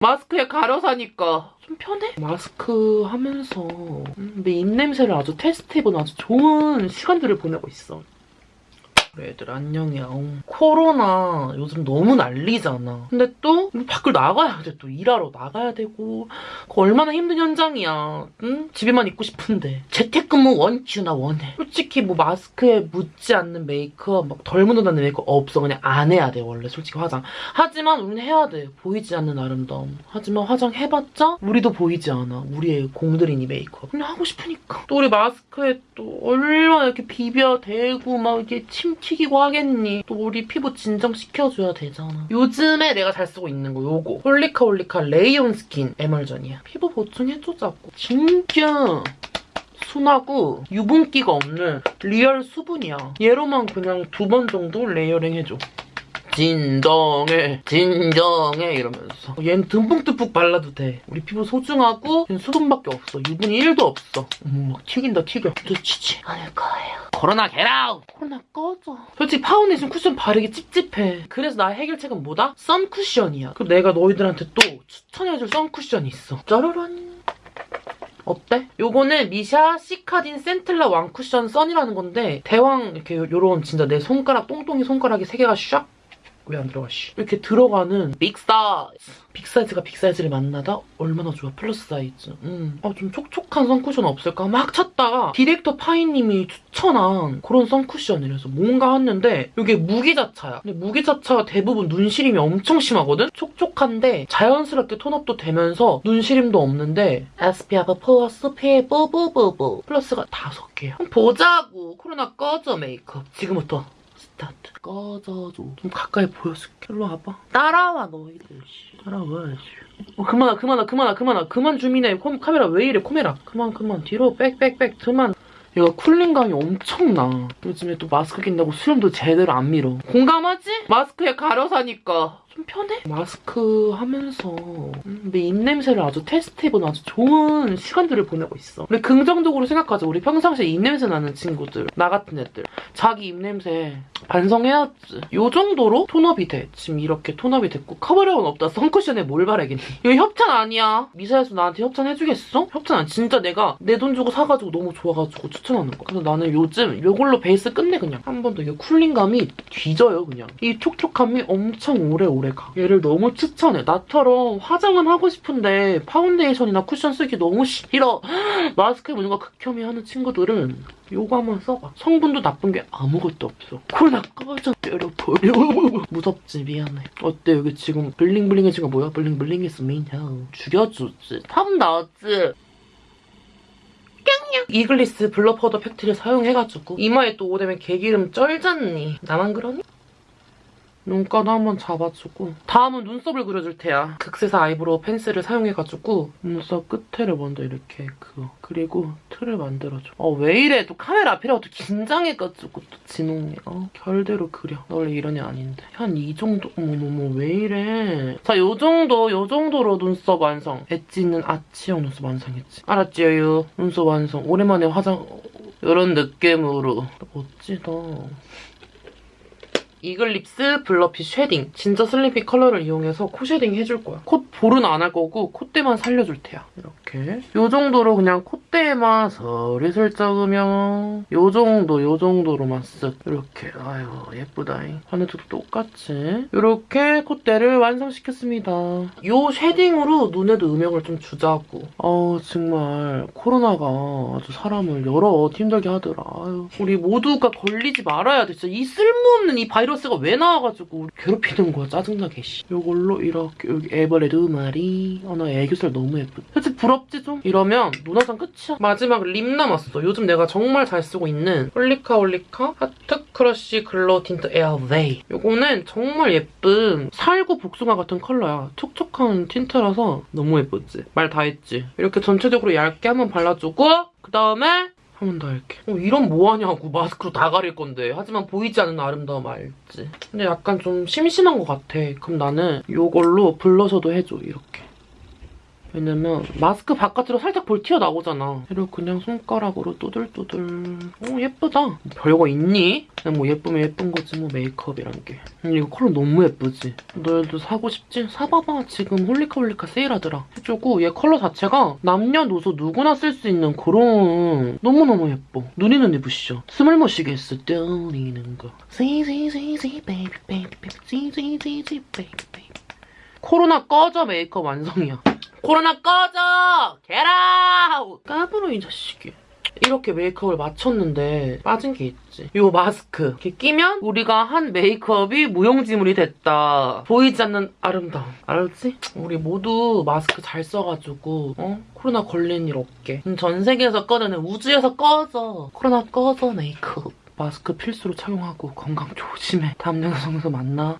마스크에 가려 사니까 좀 편해? 마스크 하면서 음, 내 입냄새를 아주 테스트해본 아주 좋은 시간들을 보내고 있어. 그래 얘들 안녕이야. 어. 코로나 요즘 너무 난리잖아. 근데 또 밖을 나가야 돼. 또 일하러 나가야 되고 그거 얼마나 힘든 현장이야. 응? 집에만 있고 싶은데. 재택근무 원큐 나 원해. 솔직히 뭐 마스크에 묻지 않는 메이크업 막 덜 묻어나는 메이크업 없어. 그냥 안 해야 돼 원래 솔직히 화장. 하지만 우리는 해야 돼. 보이지 않는 아름다움. 하지만 화장해봤자 우리도 보이지 않아. 우리의 공들이니 메이크업. 그냥 하고 싶으니까. 또 우리 마스크에 또 얼마나 이렇게 비벼 대고 막 이렇게 침 튀기고 하겠니. 또 우리 피부 진정시켜줘야 되잖아. 요즘에 내가 잘 쓰고 있는 거 요거. 홀리카 홀리카 레이온 스킨 에멀전이야. 피부 보충해주자고. 진짜 순하고 유분기가 없는 리얼 수분이야. 얘로만 그냥 두 번 정도 레이어링 해줘. 진정해 진정해 이러면서. 얘는 듬뿍듬뿍 발라도 돼. 우리 피부 소중하고 수분밖에 없어. 유분이 1도 없어. 어머 막 튀긴다 튀겨. 놓치지 않을 거예요. 코로나 get out 코로나 꺼져. 솔직히 파운데이션 쿠션 바르기 찝찝해. 그래서 나의 해결책은 뭐다? 선쿠션이야. 그리고 내가 너희들한테 또 추천해줄 선쿠션이 있어. 짜라란. 어때? 요거는 미샤 시카딘 센텔라 왕쿠션 선이라는 건데 대왕 이렇게 요런 진짜 내 손가락 똥똥이 손가락이 세 개가 샥 왜 안 들어가 씨 이렇게 들어가는 빅 사이즈 빅 사이즈가 빅 사이즈를 만나다 얼마나 좋아? 플러스 사이즈 음. 아, 좀 촉촉한 선쿠션 없을까? 막 찾다가 디렉터 파이님이 추천한 그런 선쿠션이라서 뭔가 했는데 이게 무기자차야. 근데 무기자차가 대부분 눈시림이 엄청 심하거든? 촉촉한데 자연스럽게 tone up도 되면서 눈시림도 없는데 SPF 플러스 피부부부부. 플러스가 다섯 개야. 보자고. 코로나 꺼져 메이크업. 지금부터 스타트 꺼져줘 좀 가까이 보여줄게. 일로 와봐. 따라와 너희들. 씨. 따라와 씨. 어, 그만아 그만아 그만아 그만아. 그만 zoom in해 콤- 카메라 왜 이래 코메라. 그만 그만. 뒤로 back back back 그만. 얘가 cooling감이 엄청나. 요즘에 또 마스크 낀다고 수염도 제대로 안 밀어. 공감하지? 마스크에 가려 사니까 좀 편해? 마스크 하면서. 음, 내 입냄새를 아주 테스트해본 아주 좋은 시간들을 보내고 있어. 근데 긍정적으로 생각하자 우리 평상시에 입냄새 나는 친구들 나 같은 애들. 자기 입냄새 반성해야지. 요 정도로 tone up이 돼. 지금 이렇게 tone up이 됐고 커버력은 없다. 선쿠션에 뭘 바라겠니? 이거 협찬 아니야. 미샤에서 나한테 협찬 해주겠어? 협찬 안 진짜 내가 내 돈 주고 사가지고 너무 좋아가지고 추천하는 거야. 그래서 나는 요즘 요걸로 베이스 끝내 그냥. 한 번 더 이게 cooling감이 뒤져요 그냥. 이 촉촉함이 엄청 오래오래 가 얘를 너무 추천해 나처럼 화장은 하고 싶은데 파운데이션이나 쿠션 쓰기 너무 싫어 마스크에 뭔가 극혐이 하는 친구들은 요거 한번 써봐. 성분도 나쁜 게 아무것도 없어. 코로나 꺼져 때려버려. 무섭지 미안해. 어때 여기 지금 bling bling해진 거 뭐야? bling bling해서 미냐. 죽여주지. 탐 나왔지. 이글립스 블러 파우더 팩트를 사용해가지고 이마에 또 오후 되면 개기름 쩔잖니. 나만 그러니? 눈가도 한번 잡아주고 다음은 눈썹을 그려줄 테야. 극세사 eyebrow 펜슬을 사용해가지고 눈썹 끝에를 먼저 이렇게 그어 그리고 틀을 만들어줘. 어왜 이래 또 카메라 앞이라고 또 긴장해가지고 또 진홍이 어 결대로 그려. 나 원래 이런 애 아닌데 한 이 정도 어머머머 왜 이래. 자 요 정도 요 정도로 눈썹 완성. 엣지 있는 아치형 눈썹 완성했지. 알았지요? 눈썹 완성. 오랜만에 화장 이런 느낌으로 멋지다. 이글립스 블러핏 shading 진짜 슬리피 컬러를 이용해서 코 shading 해줄 거야. 콧볼은 안 할 거고 콧대만 살려줄 테야. 이렇게 요 정도로 그냥 콧 대에만 서리슬쩍 으면 요 정도 요 정도로만 쓱 이렇게 아유 예쁘다잉. 하늘도 똑같이 이렇게 콧대를 완성시켰습니다. 요 shading으로 눈에도 음영을 좀 주자고. 어 정말 코로나가 아주 사람을 여러 힘들게 하더라. 아유, 우리 모두가 걸리지 말아야 돼. 진짜 이 쓸모없는 이 바이러스가 왜 나와가지고 괴롭히는 거야. 짜증나게 씨. 요걸로 이렇게 여기 에버레드 마리. 아 나 애교살 너무 예쁘다. 솔직히 부럽지 좀? 이러면 눈화장 끝 이야. 마지막 lip 남았어. 요즘 내가 정말 잘 쓰고 있는 홀리카 홀리카 하트 크러쉬 글로우 틴트 에어웨이. 요거는 정말 예쁜 살구 복숭아 같은 컬러야. 촉촉한 tint라서 너무 예쁘지? 말 다 했지? 이렇게 전체적으로 얇게 한번 발라주고 그다음에 한번더 이렇게. 어, 이런 뭐 하냐고. 마스크로 다 가릴 건데. 하지만 보이지 않는 아름다움 알지? 근데 약간 좀 심심한 것 같아. 그럼 나는 이걸로 blusher도 해줘. 이렇게. 왜냐면 마스크 바깥으로 살짝 볼 튀어나오잖아. 그리고 그냥 손가락으로 또들또들. 오 예쁘다. 별거 있니? 그냥 뭐 예쁘면 예쁜 거지 뭐 메이크업이란 게. 음, 이거 컬러 너무 예쁘지? 너희도 사고 싶지? 사봐봐. 지금 홀리카홀리카 세일하더라. 해주고 얘 컬러 자체가 남녀노소 누구나 쓸 수 있는 그런 너무너무 예뻐. 눈이 눈이 부시죠? 숨을 못 쉬겠어 떨리는 걸. 지지지지 베이비 베이비 베이비 지지지지 베이비 베이비 코로나 꺼져 메이크업 완성이야. 코로나 꺼져! 게라우! 까불어 이 자식이. 이렇게 메이크업을 마쳤는데 빠진 게 있지. 요 마스크. 이렇게 끼면 우리가 한 메이크업이 무용지물이 됐다. 보이지 않는 아름다움. 알았지? 우리 모두 마스크 잘 써가지고 어? 코로나 걸린 일 없게. 음, 전 세계에서 꺼내는 우주에서 꺼져. 코로나 꺼져 메이크업. 마스크 필수로 착용하고 건강 조심해. 다음 영상에서 만나.